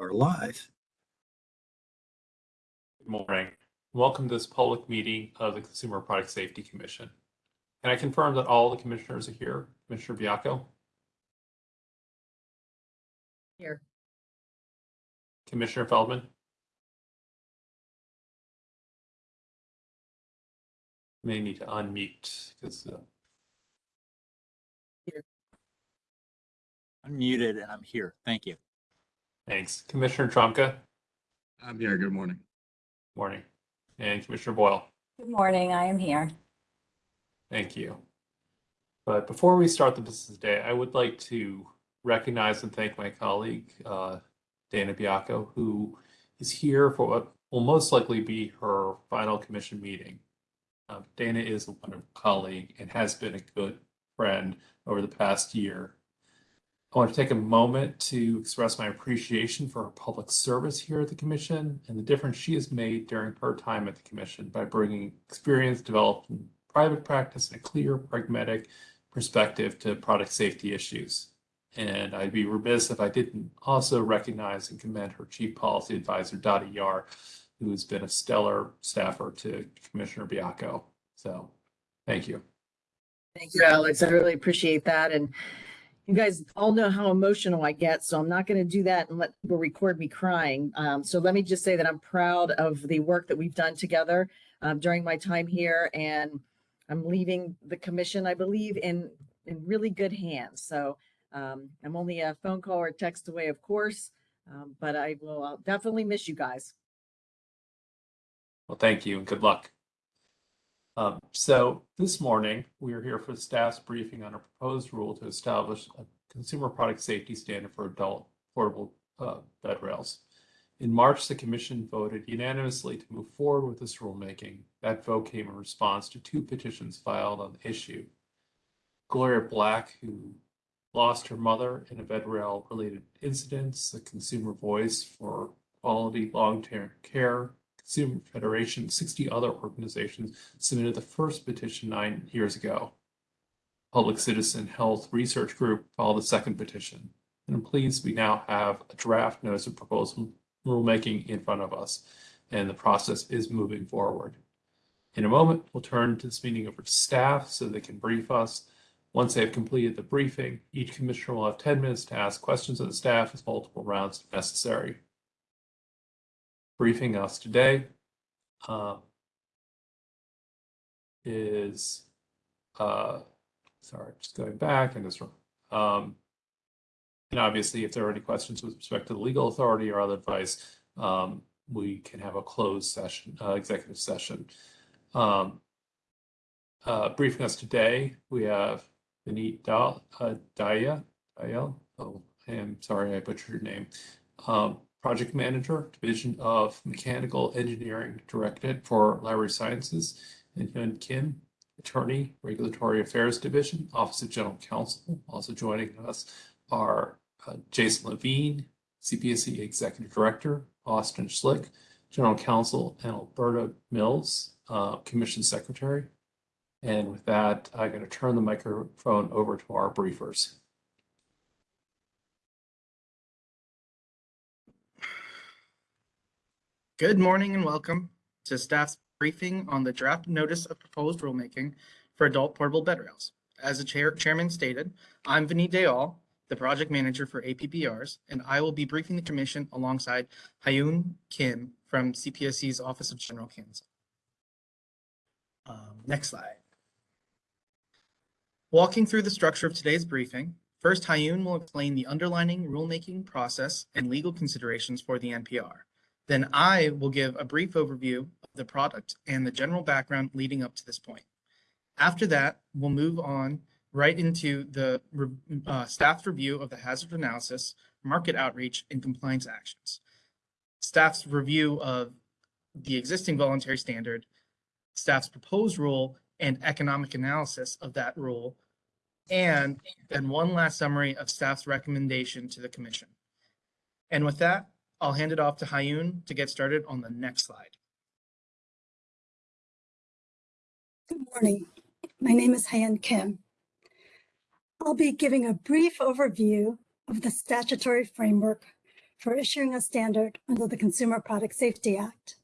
are live. Good morning. Welcome to this public meeting of the Consumer Product Safety Commission. Can I confirm that all the commissioners are here? Commissioner Baiocco, Here. Commissioner Feldman? May need to unmute because uh, Unmuted and I'm here. Thank you. Thanks. Commissioner Trumka, I'm here. Good morning. morning. And Commissioner Boyle, Good morning, I am here. thank you. But before we start the business day, I would like to recognize and thank my colleague, uh, Dana Baiocco, who is here for what will most likely be her final commission meeting. Um, Dana is a wonderful colleague and has been a good friend over the past year. I want to take a moment to express my appreciation for her public service here at the commission and the difference she has made during her time at the commission by bringing experience developed in private practice and a clear, pragmatic perspective to product safety issues. And I'd be remiss if I didn't also recognize and commend her chief policy advisor, Dottie Yar, who has been a stellar staffer to Commissioner Baiocco. So, thank you. Thank you, Alex. I really appreciate that. And you guys all know how emotional I get, so I'm not going to do that and let people record me crying. Um, so let me just say that I'm proud of the work that we've done together um, during my time here, and I'm leaving the commission, I believe, in in really good hands. So um, I'm only a phone call or text away, of course, um, but I will I'll definitely miss you guys. Well, thank you and good luck. Um, so this morning, we are here for the staff's briefing on a proposed rule to establish a consumer product safety standard for adult portable uh, bed rails. In March, the commission voted unanimously to move forward with this rulemaking. That vote came in response to two petitions filed on the issue. Gloria Black, who lost her mother in a bed rail related incidents, the consumer voice for quality long-term care Consumer Federation, 60 other organizations submitted the first petition nine years ago. Public Citizen Health Research Group filed the second petition. And I'm pleased we now have a draft notice of proposal rulemaking in front of us, and the process is moving forward. In a moment, we'll turn to this meeting over to staff so they can brief us. Once they have completed the briefing, each commissioner will have 10 minutes to ask questions of the staff with multiple rounds if necessary briefing us today uh, is, uh, sorry, just going back and this, um, and obviously, if there are any questions with respect to the legal authority or other advice, um, we can have a closed session, uh, executive session. Um, uh, briefing us today, we have Vinit Dal, uh, Daya, Dayal, oh, I am sorry, I butchered your name. Um, Project Manager, Division of Mechanical Engineering Directorate for Laboratory Sciences, and Hyun Kim, Attorney, Regulatory Affairs Division, Office of General Counsel. Also joining us are uh, Jason Levine, CPSC Executive Director, Austin Schlick, General Counsel, and Alberta Mills, uh, Commission Secretary. And with that, I'm going to turn the microphone over to our briefers. Good morning and welcome to staff's briefing on the draft notice of proposed rulemaking for adult portable bed rails. As the chair, chairman stated, I'm Vinny Dayal, the project manager for APBRs, and I will be briefing the commission alongside Hyun Kim from CPSC's Office of General Counsel. Um, next slide. Walking through the structure of today's briefing, first Hyun will explain the underlining rulemaking process and legal considerations for the NPR. Then I will give a brief overview of the product and the general background leading up to this point. After that, we'll move on right into the uh, staff's review of the hazard analysis, market outreach, and compliance actions. Staff's review of the existing voluntary standard, staff's proposed rule, and economic analysis of that rule, and then one last summary of staff's recommendation to the commission. And with that, I'll hand it off to Hyun to get started on the next slide. Good morning. My name is Hyun Kim. I'll be giving a brief overview of the statutory framework for issuing a standard under the Consumer Product Safety Act.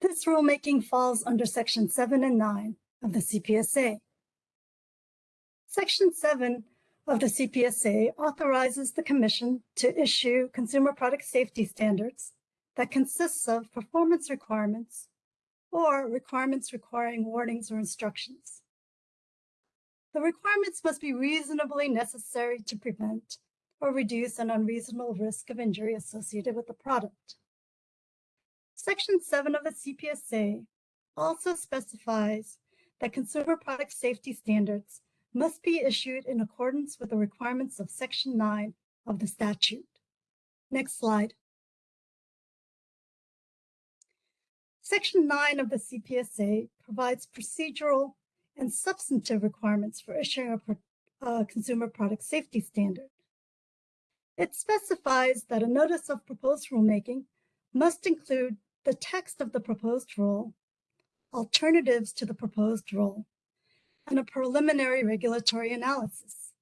This rulemaking falls under Section 7 and 9 of the CPSA. Section 7 of the CPSA authorizes the Commission to issue consumer product safety standards that consists of performance requirements or requirements requiring warnings or instructions. The requirements must be reasonably necessary to prevent or reduce an unreasonable risk of injury associated with the product. Section 7 of the CPSA also specifies that consumer product safety standards must be issued in accordance with the requirements of Section 9 of the statute. Next slide. Section 9 of the CPSA provides procedural and substantive requirements for issuing a, a consumer product safety standard. It specifies that a notice of proposed rulemaking must include the text of the proposed rule, alternatives to the proposed rule, and a preliminary regulatory analysis.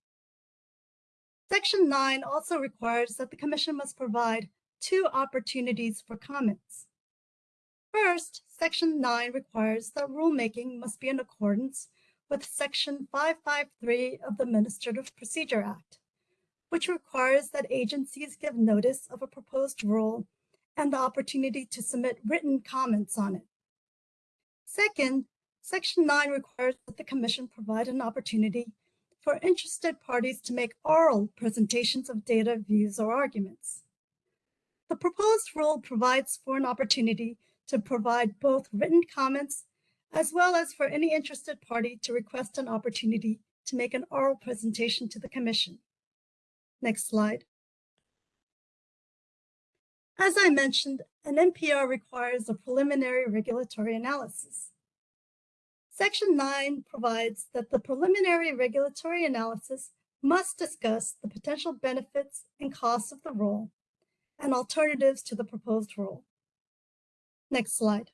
Section 9 also requires that the Commission must provide two opportunities for comments. First, Section 9 requires that rulemaking must be in accordance with Section 553 of the Administrative Procedure Act, which requires that agencies give notice of a proposed rule and the opportunity to submit written comments on it. Second, Section 9 requires that the Commission provide an opportunity for interested parties to make oral presentations of data, views, or arguments. The proposed rule provides for an opportunity to provide both written comments as well as for any interested party to request an opportunity to make an oral presentation to the Commission. Next slide. As I mentioned, an NPR requires a preliminary regulatory analysis. Section 9 provides that the preliminary regulatory analysis must discuss the potential benefits and costs of the rule and alternatives to the proposed rule. Next slide.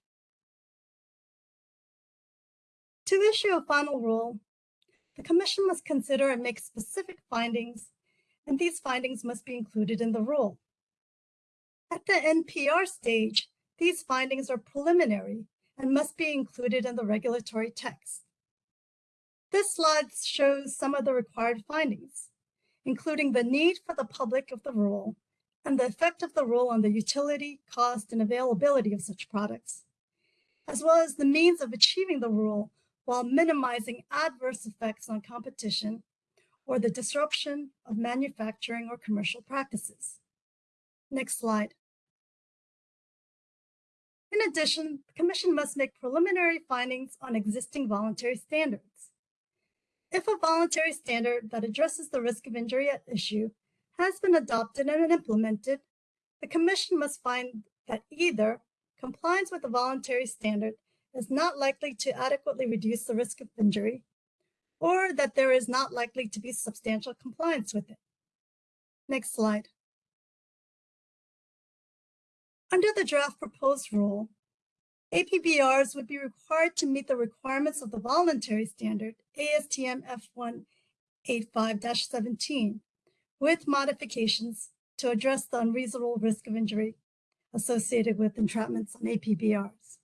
To issue a final rule, the Commission must consider and make specific findings, and these findings must be included in the rule. At the NPR stage, these findings are preliminary and must be included in the regulatory text. This slide shows some of the required findings, including the need for the public of the rule and the effect of the rule on the utility, cost, and availability of such products, as well as the means of achieving the rule while minimizing adverse effects on competition or the disruption of manufacturing or commercial practices. Next slide. In addition, the Commission must make preliminary findings on existing voluntary standards. If a voluntary standard that addresses the risk of injury at issue has been adopted and implemented, the Commission must find that either compliance with the voluntary standard is not likely to adequately reduce the risk of injury, or that there is not likely to be substantial compliance with it. Next slide. Under the draft proposed rule, APBRs would be required to meet the requirements of the voluntary standard ASTM F185-17 with modifications to address the unreasonable risk of injury associated with entrapments on APBRs.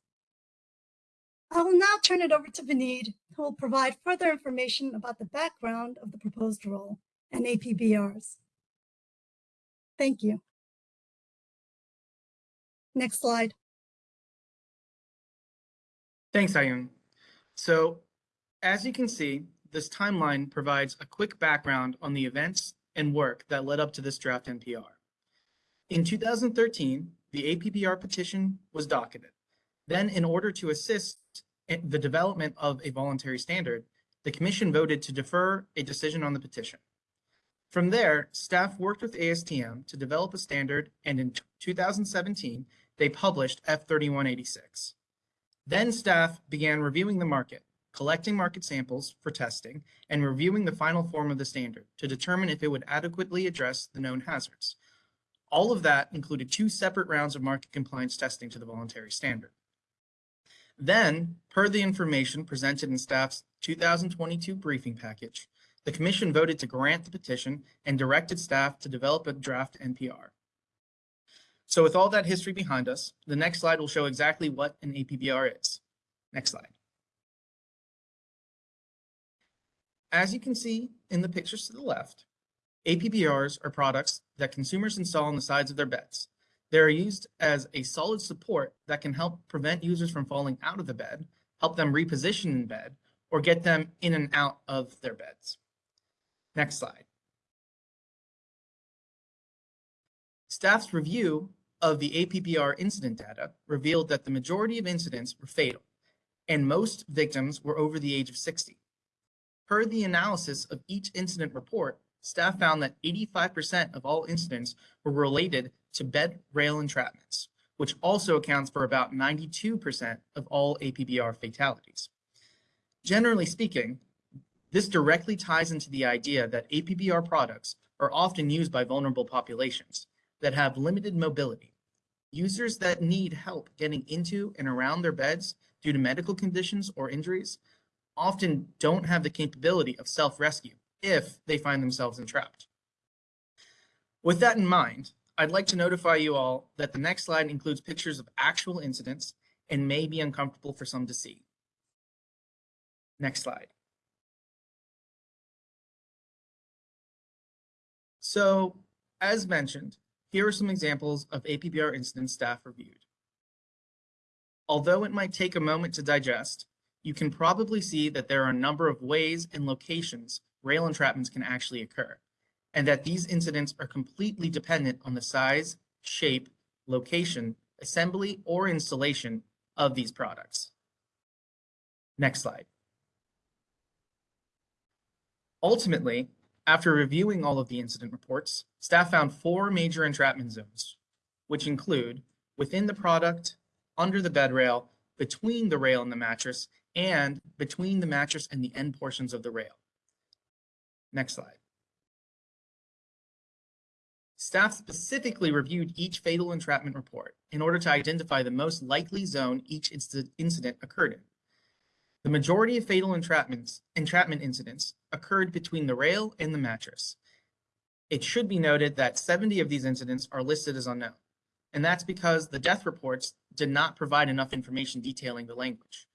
I will now turn it over to Vinod, who will provide further information about the background of the proposed rule and APBRs. Thank you. Next slide. Thanks, Ayun. So as you can see, this timeline provides a quick background on the events and work that led up to this draft NPR. In 2013, the APBR petition was docketed. Then in order to assist the development of a voluntary standard, the commission voted to defer a decision on the petition. From there, staff worked with ASTM to develop a standard and in 2017, they published F3186. Then staff began reviewing the market, collecting market samples for testing, and reviewing the final form of the standard to determine if it would adequately address the known hazards. All of that included two separate rounds of market compliance testing to the voluntary standard. Then, per the information presented in staff's 2022 briefing package, the commission voted to grant the petition and directed staff to develop a draft NPR. So with all that history behind us, the next slide will show exactly what an APBR is. Next slide. As you can see in the pictures to the left, APBRs are products that consumers install on the sides of their beds. They are used as a solid support that can help prevent users from falling out of the bed, help them reposition in bed, or get them in and out of their beds. Next slide. Staff's review of the APBR incident data revealed that the majority of incidents were fatal, and most victims were over the age of 60. Per the analysis of each incident report, staff found that 85% of all incidents were related to bed rail entrapments, which also accounts for about 92% of all APBR fatalities. Generally speaking, this directly ties into the idea that APBR products are often used by vulnerable populations that have limited mobility. Users that need help getting into and around their beds due to medical conditions or injuries often don't have the capability of self-rescue if they find themselves entrapped. With that in mind, I'd like to notify you all that the next slide includes pictures of actual incidents and may be uncomfortable for some to see. Next slide. So, as mentioned, here are some examples of APBR incidents staff reviewed. Although it might take a moment to digest, you can probably see that there are a number of ways and locations rail entrapments can actually occur, and that these incidents are completely dependent on the size, shape, location, assembly, or installation of these products. Next slide. Ultimately, after reviewing all of the incident reports, staff found four major entrapment zones, which include within the product, under the bed rail, between the rail and the mattress, and between the mattress and the end portions of the rail. Next slide. Staff specifically reviewed each fatal entrapment report in order to identify the most likely zone each incident occurred in. The majority of fatal entrapments, entrapment incidents occurred between the rail and the mattress. It should be noted that 70 of these incidents are listed as unknown, and that's because the death reports did not provide enough information detailing the language.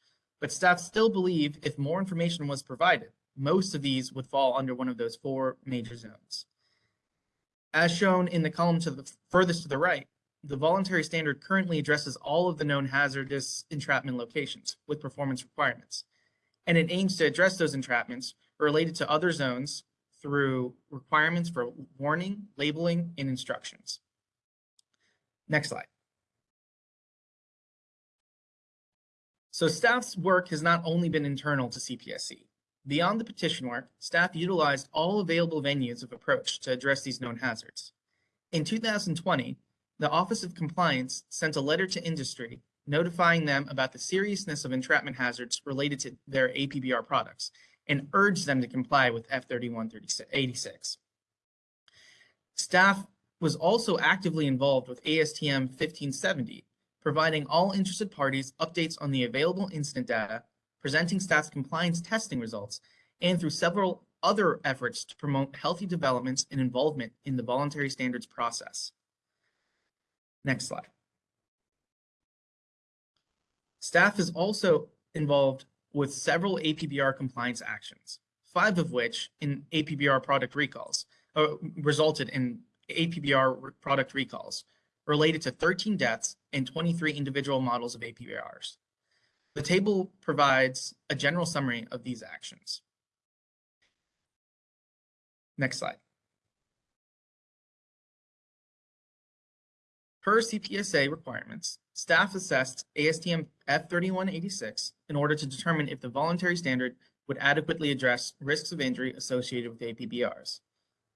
But staff still believe if more information was provided, most of these would fall under one of those four major zones. As shown in the column to the furthest to the right, the voluntary standard currently addresses all of the known hazardous entrapment locations with performance requirements. And it aims to address those entrapments related to other zones through requirements for warning, labeling, and instructions. Next slide. So staff's work has not only been internal to CPSC. Beyond the petition work, staff utilized all available venues of approach to address these known hazards. In 2020, the Office of Compliance sent a letter to industry notifying them about the seriousness of entrapment hazards related to their APBR products and urged them to comply with F3186. Staff was also actively involved with ASTM 1570, providing all interested parties updates on the available incident data, presenting staff's compliance testing results, and through several other efforts to promote healthy developments and involvement in the voluntary standards process. Next slide. Staff is also involved with several APBR compliance actions, five of which in APBR product recalls uh, resulted in APBR product recalls related to 13 deaths and 23 individual models of APBRs. The table provides a general summary of these actions. Next slide. Per CPSA requirements, staff assessed ASTM F3186 in order to determine if the voluntary standard would adequately address risks of injury associated with APBRs.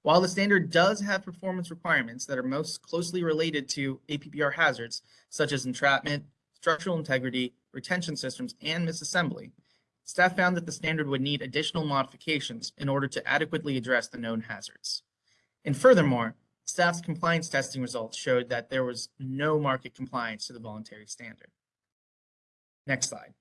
While the standard does have performance requirements that are most closely related to APBR hazards, such as entrapment, structural integrity, retention systems, and misassembly, staff found that the standard would need additional modifications in order to adequately address the known hazards. And furthermore, staff's compliance testing results showed that there was no market compliance to the voluntary standard. Next slide.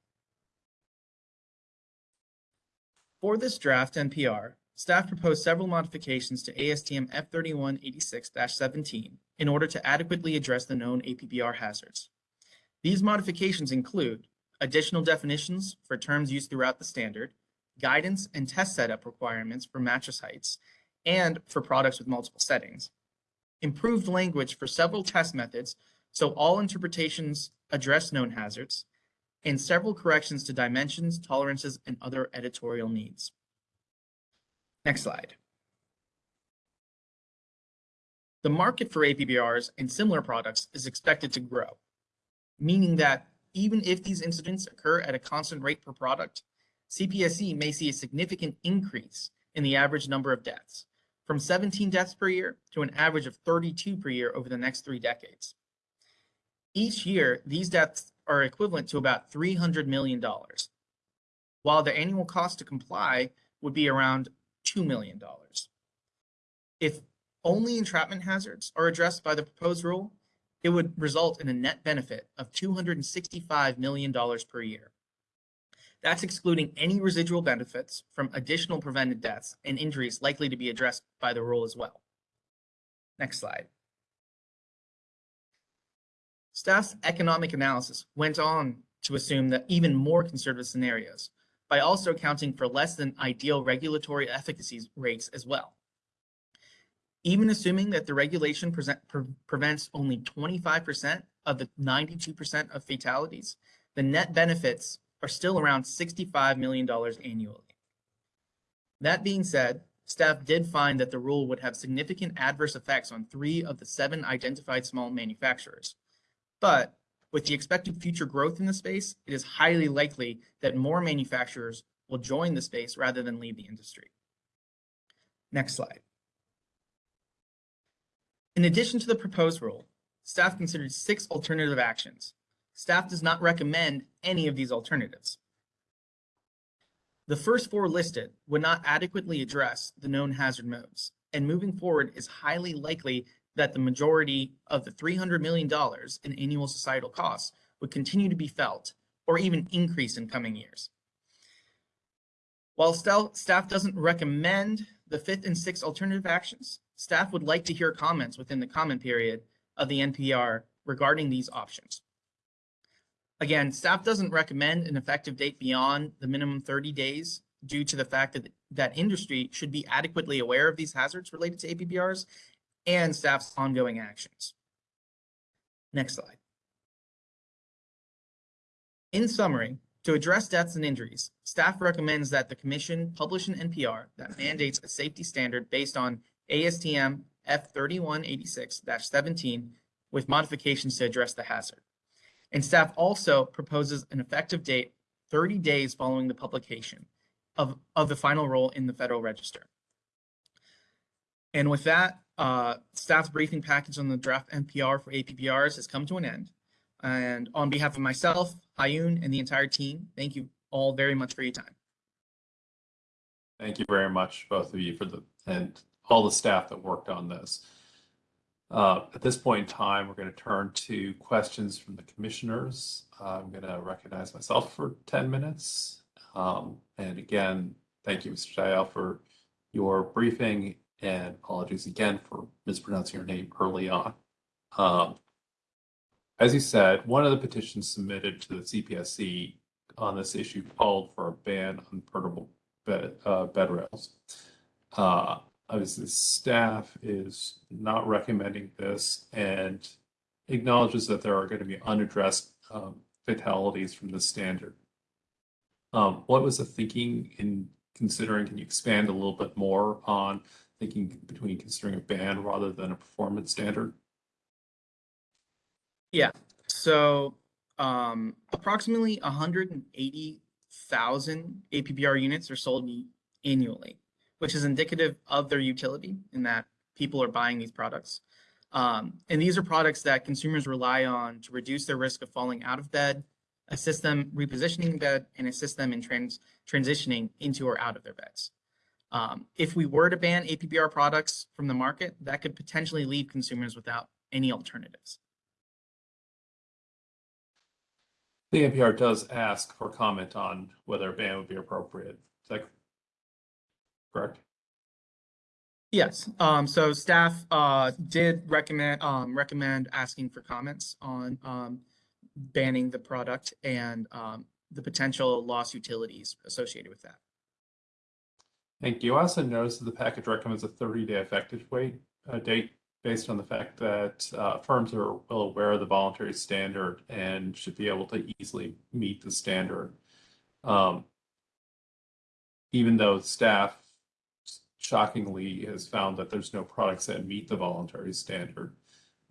For this draft NPR, staff proposed several modifications to ASTM F3186-17 in order to adequately address the known APBR hazards. These modifications include additional definitions for terms used throughout the standard, guidance and test setup requirements for mattress heights, and for products with multiple settings, improved language for several test methods so all interpretations address known hazards, and several corrections to dimensions, tolerances, and other editorial needs. Next slide. The market for APBRs and similar products is expected to grow, meaning that even if these incidents occur at a constant rate per product, CPSC may see a significant increase in the average number of deaths, from 17 deaths per year to an average of 32 per year over the next three decades. Each year, these deaths are equivalent to about $300 million, while the annual cost to comply would be around $2 million. If only entrapment hazards are addressed by the proposed rule, it would result in a net benefit of $265 million per year. That's excluding any residual benefits from additional prevented deaths and injuries likely to be addressed by the rule as well. Next slide. Staff's economic analysis went on to assume that even more conservative scenarios by also accounting for less than ideal regulatory efficacy rates as well. Even assuming that the regulation present, pre prevents only 25% of the 92% of fatalities, the net benefits are still around $65 million annually. That being said, staff did find that the rule would have significant adverse effects on three of the seven identified small manufacturers. But with the expected future growth in the space, it is highly likely that more manufacturers will join the space rather than leave the industry. Next slide. In addition to the proposed rule, staff considered six alternative actions. Staff does not recommend any of these alternatives. The first four listed would not adequately address the known hazard modes, and moving forward is highly likely that the majority of the $300 million in annual societal costs would continue to be felt or even increase in coming years. While staff doesn't recommend the fifth and sixth alternative actions, staff would like to hear comments within the comment period of the NPR regarding these options. Again, staff doesn't recommend an effective date beyond the minimum 30 days due to the fact that that industry should be adequately aware of these hazards related to APBRs and staff's ongoing actions. Next slide. In summary, to address deaths and injuries, staff recommends that the commission publish an NPR that mandates a safety standard based on ASTM F3186-17 with modifications to address the hazard. And staff also proposes an effective date 30 days following the publication of, of the final rule in the Federal Register. And with that, uh, staff's briefing package on the draft NPR for APBRs has come to an end. And on behalf of myself, Hayun, and the entire team, thank you all very much for your time. Thank you very much, both of you, for the and all the staff that worked on this. Uh, at this point in time, we're going to turn to questions from the commissioners. Uh, I'm going to recognize myself for 10 minutes. Um, and again, thank you, Mr. Dial, for your briefing and apologies again for mispronouncing your name early on. Um, as you said, one of the petitions submitted to the CPSC on this issue called for a ban on portable bed, uh, bed rails. Uh, obviously, staff is not recommending this and acknowledges that there are going to be unaddressed um, fatalities from the standard. Um, what was the thinking in considering? Can you expand a little bit more on thinking between considering a ban rather than a performance standard? Yeah, so um, approximately 180,000 APBR units are sold annually, which is indicative of their utility in that people are buying these products. Um, and these are products that consumers rely on to reduce their risk of falling out of bed, assist them repositioning bed, and assist them in trans transitioning into or out of their beds. Um, if we were to ban APBR products from the market, that could potentially leave consumers without any alternatives. The NPR does ask for comment on whether a ban would be appropriate. Is that correct? Yes, um, so staff, uh, did recommend, um, recommend asking for comments on, um, banning the product and, um, the potential loss utilities associated with that. Thank you. I also noticed that the package recommends a 30-day effective wait, uh, date based on the fact that uh, firms are well aware of the voluntary standard and should be able to easily meet the standard. Um, even though staff shockingly has found that there's no products that meet the voluntary standard.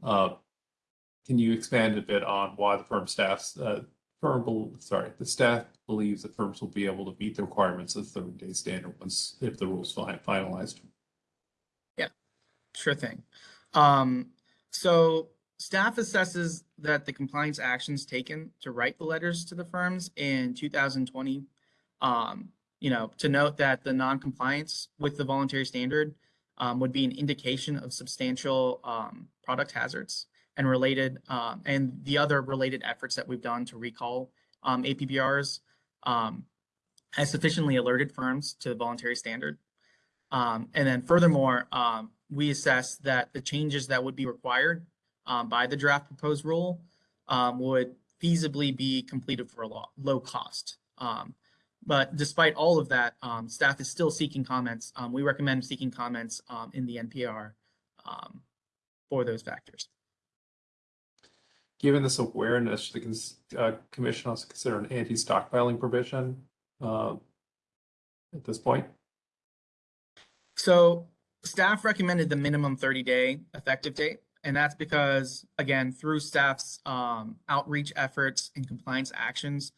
Uh, Can you expand a bit on why the firm staffs, uh, firm, sorry, the staff believes that firms will be able to meet the requirements of the thirty-day standard once, if the rules fi- finalized? Yeah, sure thing. Um, so staff assesses that the compliance actions taken to write the letters to the firms in two thousand twenty. Um, you know, to note that the non-compliance with the voluntary standard um, would be an indication of substantial um, product hazards and related, um, and the other related efforts that we've done to recall um, APBRs um, has sufficiently alerted firms to the voluntary standard. Um, and then furthermore, we assess that the changes that would be required by the draft proposed rule would feasibly be completed for a low, low cost. Um, but despite all of that, um, staff is still seeking comments. Um, we recommend seeking comments um, in the NPR um, for those factors. Given this awareness, should the uh, commission also consider an anti-stockpiling provision uh, at this point? So staff recommended the minimum 30 day effective date. And that's because, again, through staff's um, outreach efforts and compliance actions,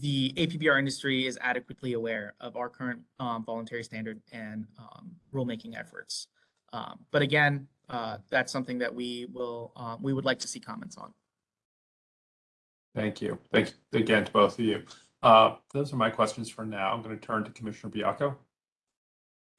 the APBR industry is adequately aware of our current um, voluntary standard and um, rulemaking efforts. Um, but again, uh, that's something that we will, uh, we would like to see comments on. Thank you. Thank you again to both of you. Uh, Those are my questions for now. I'm going to turn to Commissioner Bianco.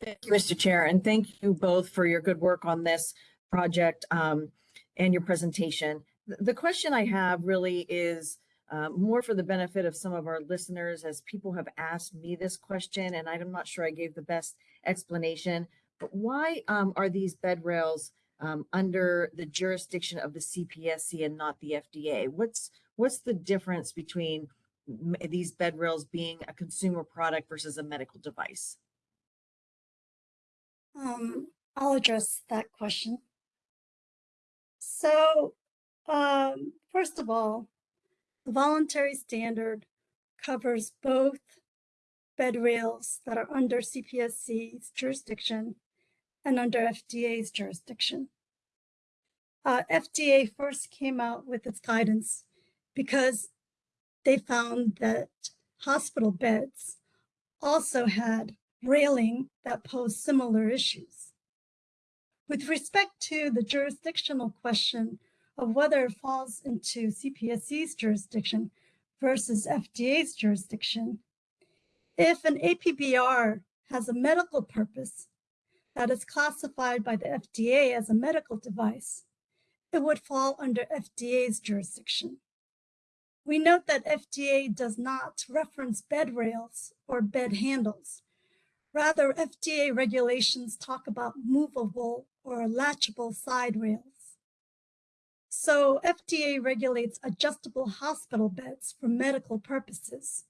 Thank you, Mr. Chair, and thank you both for your good work on this project um, and your presentation. The- The question I have really is uh, more for the benefit of some of our listeners as people have asked me this question, and I'm not sure I gave the best explanation. But why um, are these bed rails um, under the jurisdiction of the CPSC and not the FDA? What's what's the difference between these bed rails being a consumer product versus a medical device? Um, I'll address that question. So, um, first of all, the voluntary standard covers both bed rails that are under CPSC's jurisdiction and under FDA's jurisdiction. Uh, FDA first came out with its guidance because they found that hospital beds also had railing that posed similar issues. With respect to the jurisdictional question of whether it falls into CPSC's jurisdiction versus FDA's jurisdiction, if an APBR has a medical purpose that is classified by the FDA as a medical device, it would fall under FDA's jurisdiction. We note that FDA does not reference bed rails or bed handles. Rather, FDA regulations talk about movable or latchable side rails. So FDA regulates adjustable hospital beds for medical purposes.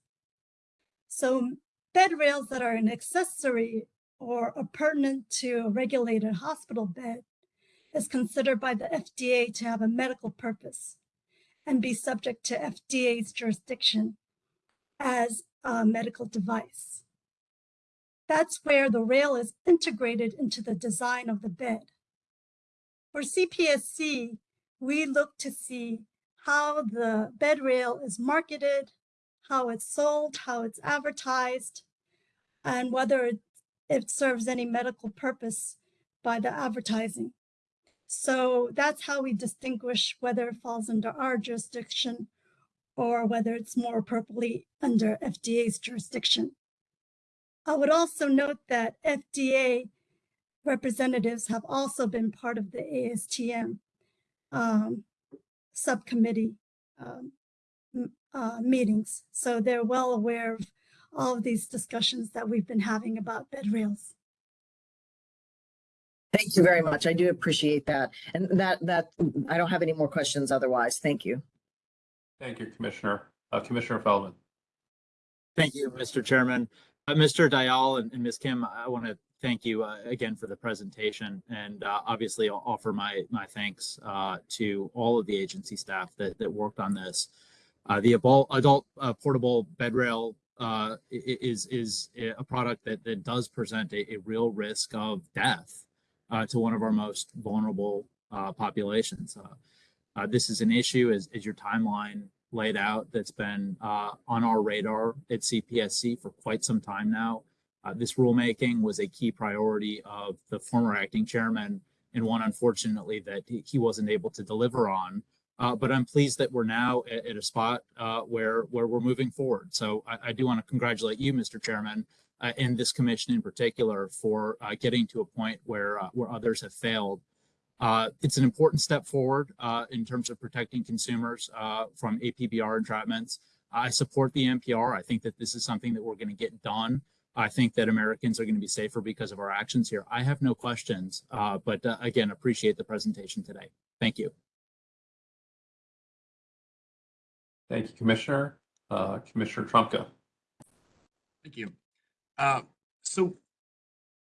So bed rails that are an accessory or appurtenant to a regulated hospital bed is considered by the FDA to have a medical purpose and be subject to FDA's jurisdiction as a medical device. That's where the rail is integrated into the design of the bed. For CPSC, we look to see how the bed rail is marketed, how it's sold, how it's advertised, and whether it, it serves any medical purpose by the advertising. So that's how we distinguish whether it falls under our jurisdiction or whether it's more appropriately under FDA's jurisdiction. I would also note that FDA representatives have also been part of the ASTM um, subcommittee um, uh, meetings. So they're well aware of all of these discussions that we've been having about bed rails. Thank you very much. I do appreciate that. And that, that, I don't have any more questions otherwise. Thank you. Thank you, Commissioner. Uh, Commissioner Feldman. Thank you, Mr. Chairman. Uh, Mr. Dial and, and Ms. Kim, I want to thank you uh, again for the presentation and uh, obviously I'll offer my, my thanks uh, to all of the agency staff that, that worked on this. Uh, the adult, uh, portable bed rail uh, is, is a product that, that does present a, a real risk of death to one of our most vulnerable populations. This is an issue as, as your timeline laid out that's been on our radar at CPSC for quite some time now. Uh, this rulemaking was a key priority of the former acting chairman and one unfortunately that he, wasn't able to deliver on. Uh, but I'm pleased that we're now at, at a spot uh, where where we're moving forward. So I, I do want to congratulate you, Mr. Chairman, uh, and this commission in particular for uh, getting to a point where uh, where others have failed. It's an important step forward in terms of protecting consumers from APBR entrapments. I support the NPR. I think that this is something that we're going to get done. I think that Americans are going to be safer because of our actions here. I have no questions, uh, but uh, again, appreciate the presentation today. Thank you. Thank you, Commissioner. Uh, Commissioner Trumka. Thank you. Uh, So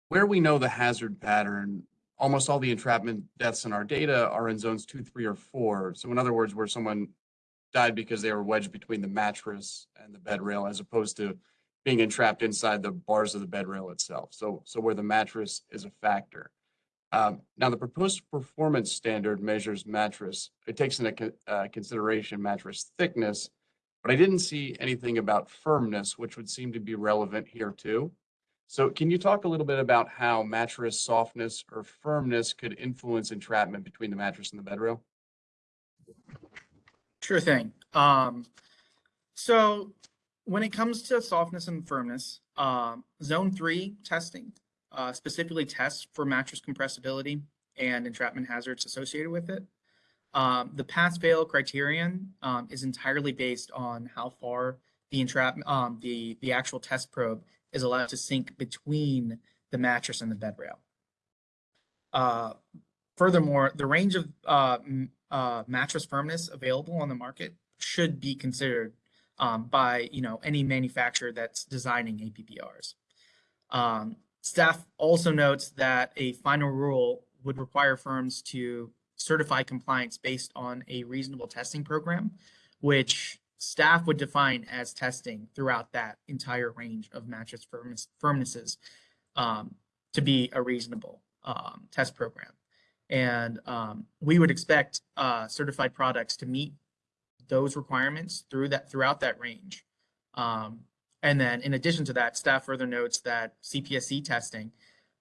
where we know the hazard pattern, almost all the entrapment deaths in our data are in zones two, three, or four. So in other words, where someone died because they were wedged between the mattress and the bed rail as opposed to being entrapped inside the bars of the bed rail itself. So, so where the mattress is a factor. Um, Now, the proposed performance standard measures mattress. It takes into uh, consideration mattress thickness, but I didn't see anything about firmness, which would seem to be relevant here too. So can you talk a little bit about how mattress softness or firmness could influence entrapment between the mattress and the bed rail? Sure thing. Um, so when it comes to softness and firmness, um, zone three testing uh, specifically tests for mattress compressibility and entrapment hazards associated with it. Um, the pass-fail criterion um, is entirely based on how far the entrapment, um, the the actual test probe is allowed to sink between the mattress and the bed rail. Uh, furthermore, the range of uh, uh, mattress firmness available on the market should be considered um, by you know any manufacturer that's designing APBRs. Um, staff also notes that a final rule would require firms to certify compliance based on a reasonable testing program, which staff would define as testing throughout that entire range of mattress firmness, firmnesses um, to be a reasonable um, test program. And um, we would expect uh, certified products to meet those requirements through that throughout that range. Um, and then in addition to that, staff further notes that CPSC testing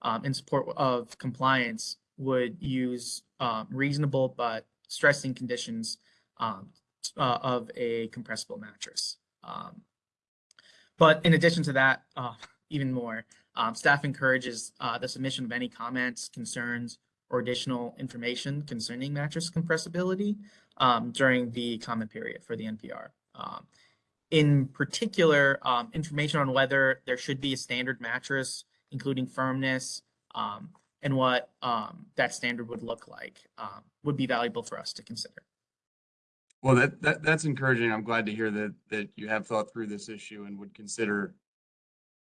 um, in support of compliance would use um, reasonable but stressing conditions um, uh, of a compressible mattress. Um, but in addition to that, uh, even more, um, staff encourages uh, the submission of any comments, concerns, or additional information concerning mattress compressibility um, during the comment period for the NPR. Um, in particular, um, information on whether there should be a standard mattress, including firmness, um, and what um, that standard would look like um, would be valuable for us to consider. Well, that, that, that's encouraging. I'm glad to hear that, that you have thought through this issue and would consider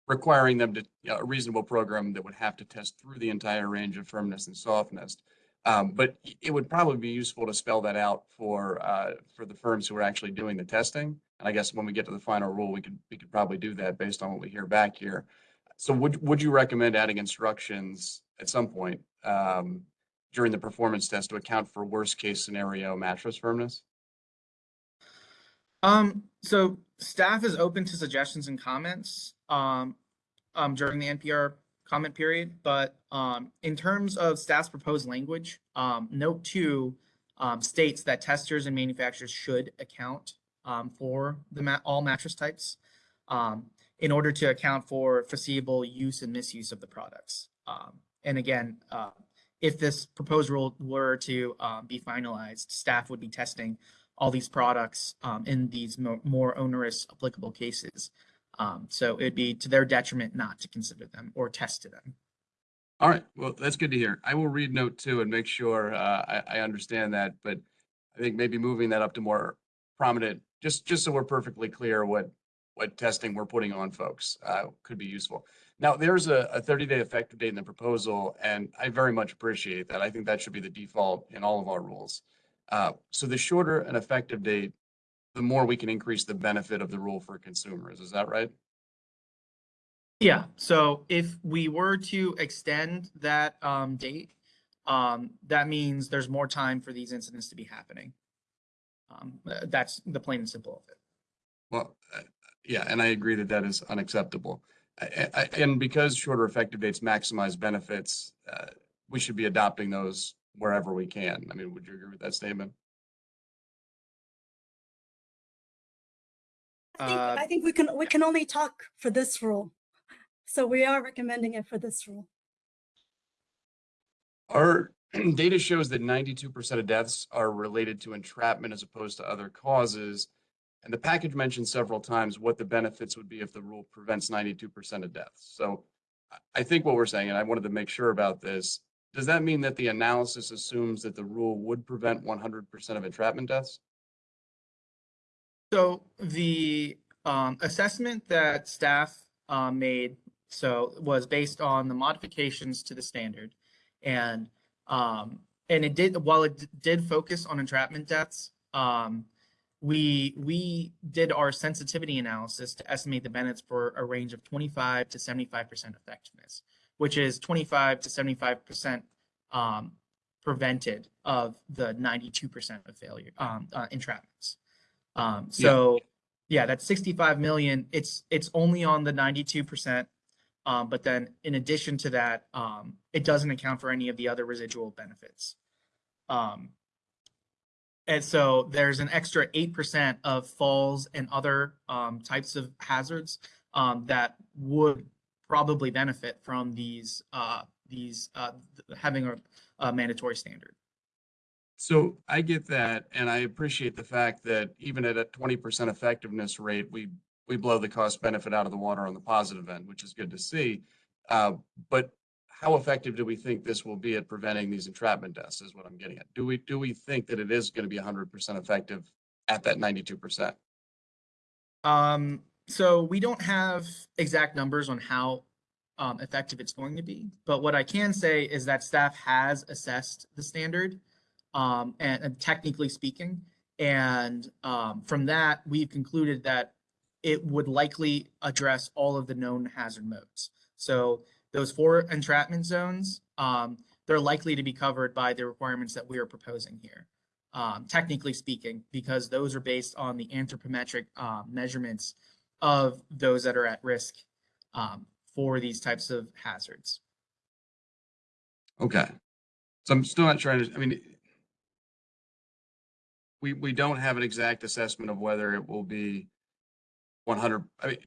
requiring them to, you know, a reasonable program that would have to test through the entire range of firmness and softness. Um, but it would probably be useful to spell that out for, uh, for the firms who are actually doing the testing. And I guess when we get to the final rule, we could, we could probably do that based on what we hear back here. So would, would you recommend adding instructions at some point, um, during the performance test to account for worst case scenario mattress firmness? Um, so staff is open to suggestions and comments um, um, during the NPR comment period, but um, in terms of staff's proposed language, um, note two um, states that testers and manufacturers should account um, for the all mattress types um, in order to account for foreseeable use and misuse of the products. And again, uh, if this proposed rule were to be finalized, staff would be testing all these products um, in these mo- more onerous applicable cases. Um, so it'd be to their detriment not to consider them or test to them. All right, well, that's good to hear. I will read note two and make sure uh, I, I understand that, but I think maybe moving that up to more prominent, just, just so we're perfectly clear what, what testing we're putting on folks uh, could be useful. Now, there's a, a 30-day effective date in the proposal, and I very much appreciate that. I think that should be the default in all of our rules. Uh, So the shorter an effective date, the more we can increase the benefit of the rule for consumers. Is that right? Yeah, so if we were to extend that um date, um that means there's more time for these incidents to be happening. Um, uh, that's the plain and simple of it. Well, uh, yeah, and I agree that that is unacceptable. I- I- And because shorter effective dates maximize benefits, uh, we should be adopting those wherever we can. I mean, would you agree with that statement? I think, Uh, I think we can, we can only talk for this rule. So we are recommending it for this rule. Our data shows that ninety-two percent of deaths are related to entrapment as opposed to other causes. And the package mentioned several times what the benefits would be if the rule prevents ninety-two percent of deaths. So I- I think what we're saying, and I wanted to make sure about this, does that mean that the analysis assumes that the rule would prevent one hundred percent of entrapment deaths? So the um assessment that staff uh made, so was based on the modifications to the standard. And um, and it did, while it did focus on entrapment deaths, um, we we did our sensitivity analysis to estimate the benefits for a range of 25 to 75 percent effectiveness, which is 25 to 75 percent um prevented of the 92 percent of failure um uh, entrapments. Um, Yeah. so yeah, that's 65 million. It's it's only on the 92 percent. Um, but then in addition to that, um, it doesn't account for any of the other residual benefits. Um, and so there's an extra 8% of falls and other um, types of hazards um, that would probably benefit from these uh, these uh, having a, a mandatory standard. So I get that, and I appreciate the fact that even at a twenty percent effectiveness rate, we, we blow the cost benefit out of the water on the positive end, which is good to see. Uh, but how effective do we think this will be at preventing these entrapment deaths is what I'm getting at. Do we, do we think that it is going to be hundred percent effective at that ninety-two percent? Um, so we don't have exact numbers on how um, effective it's going to be, but what I can say is that staff has assessed the standard, um, and, and technically speaking, and um, from that we've concluded that it would likely address all of the known hazard modes. So those four entrapment zones, um, they're likely to be covered by the requirements that we are proposing here um, technically speaking, because those are based on the anthropometric uh, measurements of those that are at risk um, for these types of hazards. Okay. So I'm still not trying to, I mean, we, we don't have an exact assessment of whether it will be one hundred, I mean,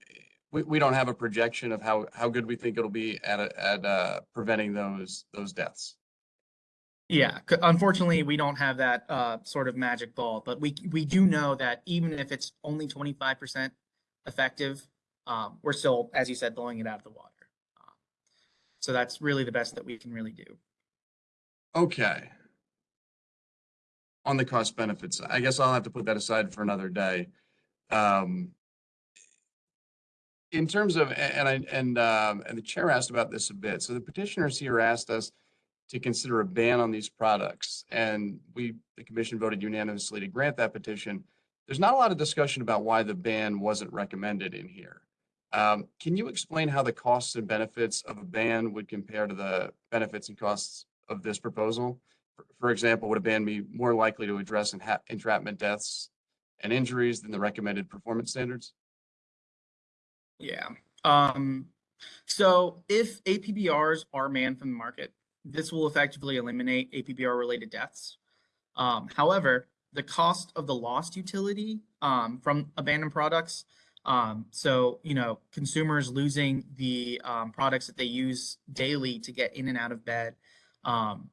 we, we don't have a projection of how, how good we think it'll be at, a- at, uh, preventing those, those deaths. Yeah, c- unfortunately, we don't have that uh, sort of magic ball, but we we do know that even if it's only 25% effective, um, we're still, as you said, blowing it out of the water. Uh, so that's really the best that we can really do. Okay. On the cost benefits, I guess I'll have to put that aside for another day. Um, in terms of, and I, and, um, and the chair asked about this a bit. So the petitioners here asked us to consider a ban on these products. And we, the commission voted unanimously to grant that petition. There's not a lot of discussion about why the ban wasn't recommended in here. Um, can you explain how the costs and benefits of a ban would compare to the benefits and costs of this proposal? For- example, would a ban be more likely to address entrapment deaths and injuries than the recommended performance standards? Yeah. Um, so if APBRs are banned from the market, this will effectively eliminate APBR related deaths. Um, however, the cost of the lost utility um, from abandoned products, um, so you know, consumers losing the um, products that they use daily to get in and out of bed, um,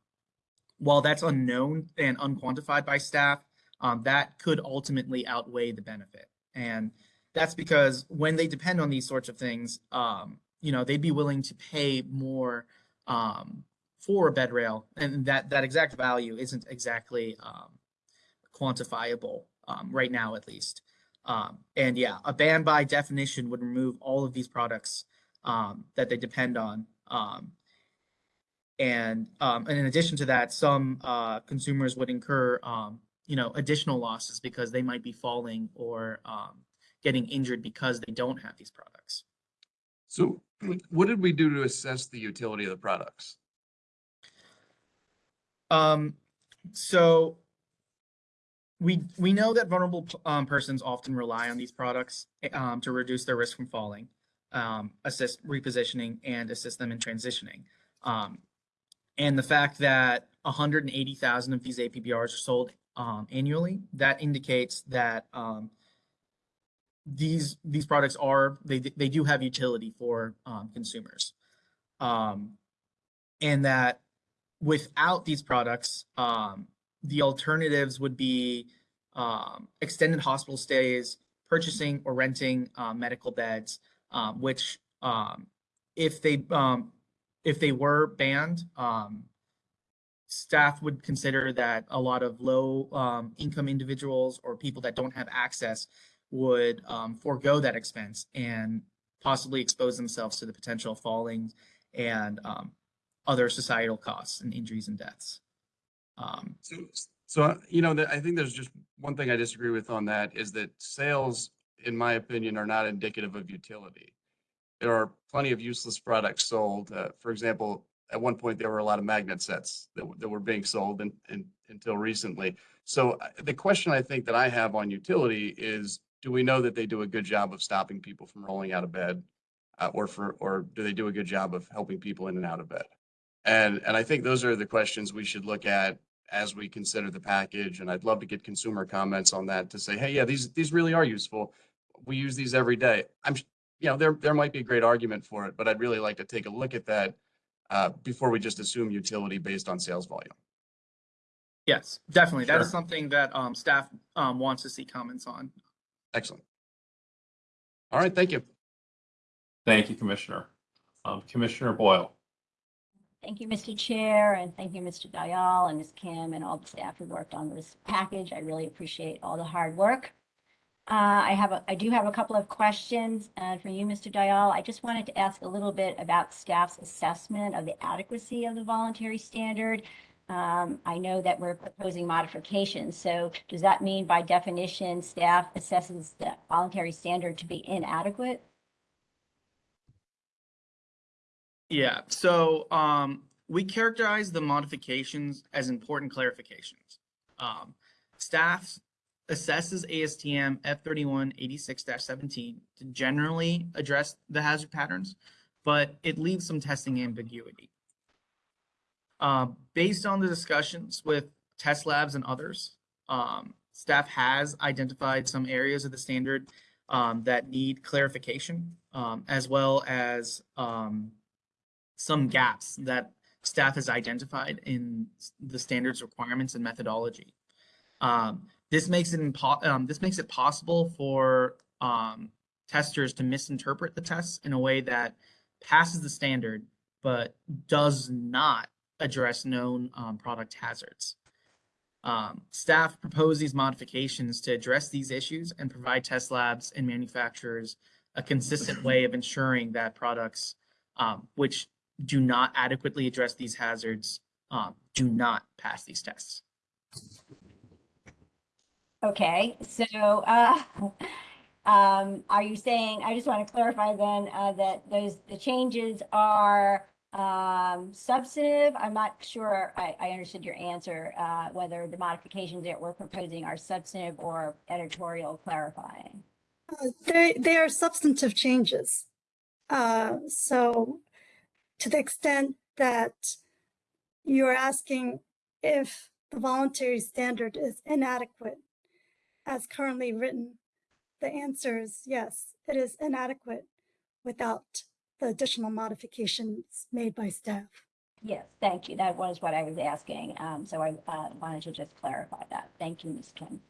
while that's unknown and unquantified by staff, um, that could ultimately outweigh the benefit. And that's because when they depend on these sorts of things, um, you know, they'd be willing to pay more um, for a bed rail, and that that exact value isn't exactly um, quantifiable um, right now, at least. Um, and yeah, a ban by definition would remove all of these products that they depend on. And, um, and in addition to that, some uh, consumers would incur, um, you know, additional losses because they might be falling or um, getting injured because they don't have these products. So what did we do to assess the utility of the products? Um, so we we know that vulnerable um, persons often rely on these products eh, um, to reduce their risk from falling, um, assist repositioning, and assist them in transitioning. Um, and the fact that 180,000 of these APBRs are sold um, annually, that indicates that um, these these products are they they do have utility for um, consumers, um, and that without these products, um, the alternatives would be um, extended hospital stays, purchasing or renting uh, medical beds, which if they if they were banned, um, staff would consider that a lot of low um, income individuals or people that don't have access would um, forego that expense and possibly expose themselves to the potential falling and um, other societal costs and injuries and deaths. Um, So, so, uh, you know, I think there's just one thing I disagree with on that is that sales, in my opinion, are not indicative of utility. There are plenty of useless products sold. Uh, for example, at one point, there were a lot of magnet sets that, that were being sold and, and until recently. So the question I think that I have on utility is, do we know that they do a good job of stopping people from rolling out of bed? Uh, or for, or do they do a good job of helping people in and out of bed? And, and I think those are the questions we should look at as we consider the package. And I'd love to get consumer comments on that to say, hey, yeah, these, these really are useful. We use these every day. I'm, you know, there, there might be a great argument for it, but I'd really like to take a look at that uh, before we just assume utility based on sales volume. yes, definitely. That is something that um, staff um, wants to see comments on. Excellent. All right, thank you. Thank you, Commissioner. Um, Commissioner Boyle. Thank you, Mr. Chair, and thank you, Mr. Dial and Ms. Kim and all the staff who worked on this package. I really appreciate all the hard work. Uh, I have, a I do have a couple of questions uh, for you, Mr. Dial. I just wanted to ask a little bit about staff's assessment of the adequacy of the voluntary standard. Um, I know that we're proposing modifications, so does that mean by definition, staff assesses the voluntary standard to be inadequate? Yeah, so um, we characterize the modifications as important clarifications. Um, staff assesses ASTM F31 86-17 to generally address the hazard patterns, but it leaves some testing ambiguity. Uh, based on the discussions with test labs and others, um, staff has identified some areas of the standard um, that need clarification, um, as well as um, some gaps that staff has identified in the standards requirements and methodology. Um, this makes it impo- um, this makes it possible for um, testers to misinterpret the tests in a way that passes the standard but does not address known um, product hazards. Um, staff propose these modifications to address these issues and provide test labs and manufacturers a consistent way of ensuring that products um, which do not adequately address these hazards um, do not pass these tests. Okay, so, uh, um, are you saying, I just want to clarify then, uh, that those, the changes are, um, substantive? I'm not sure I, I understood your answer, uh, whether the modifications that we're proposing are substantive or editorial clarifying. Uh, They, they are substantive changes. Uh, So to the extent that you're asking if the voluntary standard is inadequate as currently written, the answer is yes, it is inadequate without the additional modifications made by staff. Yes, thank you. That was what I was asking. Um, so I, uh, wanted to just clarify that. Thank you, Ms. Kim.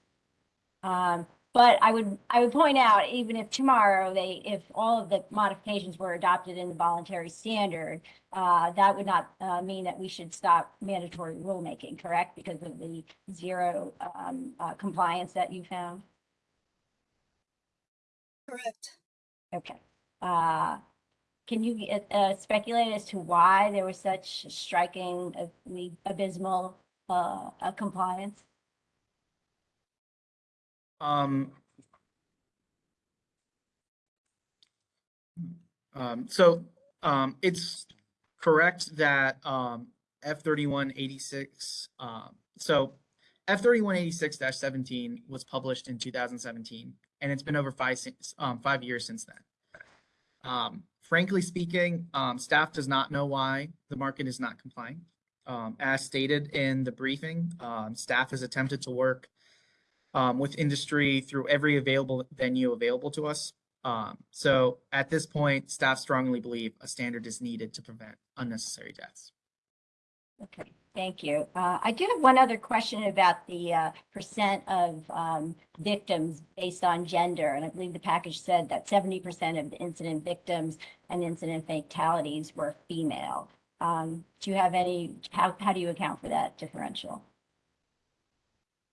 Um, But I would, I would point out, even if tomorrow they, if all of the modifications were adopted in the voluntary standard, uh, that would not, uh, mean that we should stop mandatory rulemaking, correct? Because of the zero, um, uh, compliance that you found? Correct. Okay. Uh, Can you uh, speculate as to why there was such striking, uh, abysmal compliance? Um. Um, so, um, it's correct that, um, F thirty-one eighty-six, um, so F thirty-one eighty-six seventeen was published in two thousand seventeen, and it's been over five, um, five years since then. Frankly speaking, staff does not know why the market is not complying. As stated in the briefing, staff has attempted to work um, with industry through every available venue available to us. Um, so at this point, staff strongly believe a standard is needed to prevent unnecessary deaths. Okay, thank you. Uh, I do have one other question about the uh, percent of um, victims based on gender. And I believe the package said that 70% of the incident victims and incident fatalities were female. Um, Do you have any, how, how do you account for that differential?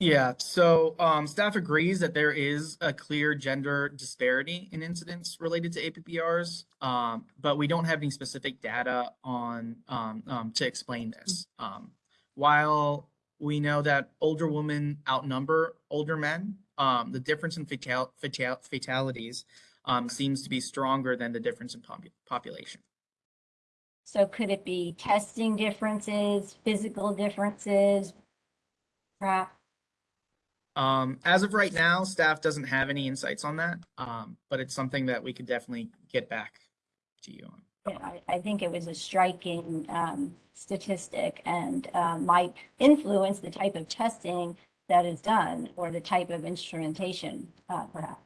Yeah, so um, staff agrees that there is a clear gender disparity in incidents related to APBRs, um, but we don't have any specific data on um, um, to explain this. Um, while we know that older women outnumber older men, um, the difference in fatal, fatal, fatalities seems to be stronger than the difference in popu- population. So could it be testing differences, physical differences? Perhaps? Um, as of right now, staff doesn't have any insights on that, um, but it's something that we could definitely get back to you on. I, I think it was a striking um, statistic and um, might influence the type of testing that is done or the type of instrumentation, uh, perhaps.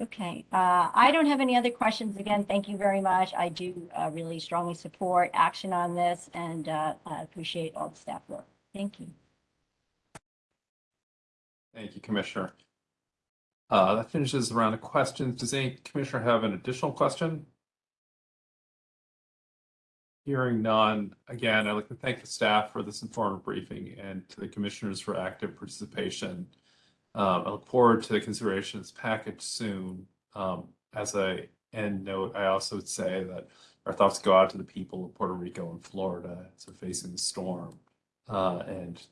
Okay, uh, I don't have any other questions. Again, thank you very much. I do uh, really strongly support action on this and uh, appreciate all the staff work. Thank you. Thank you, Commissioner. Uh, that finishes the round of questions. Does any commissioner have an additional question? Hearing none, again, I'd like to thank the staff for this informative briefing and to the commissioners for active participation. Um, I look forward to the consideration of this package soon. Um, as a end note, I also would say that our thoughts go out to the people of Puerto Rico and Florida as they're facing the storm. Uh, and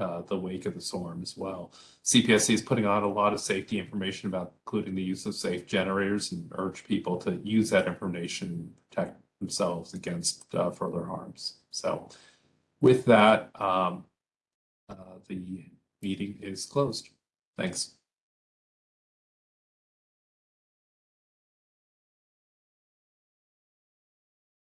uh, the wake of the storm as well. CPSC is putting out a lot of safety information about including the use of safe generators and urge people to use that information, protect themselves against uh, further harms. So with that, um, uh, the meeting is closed. Thanks.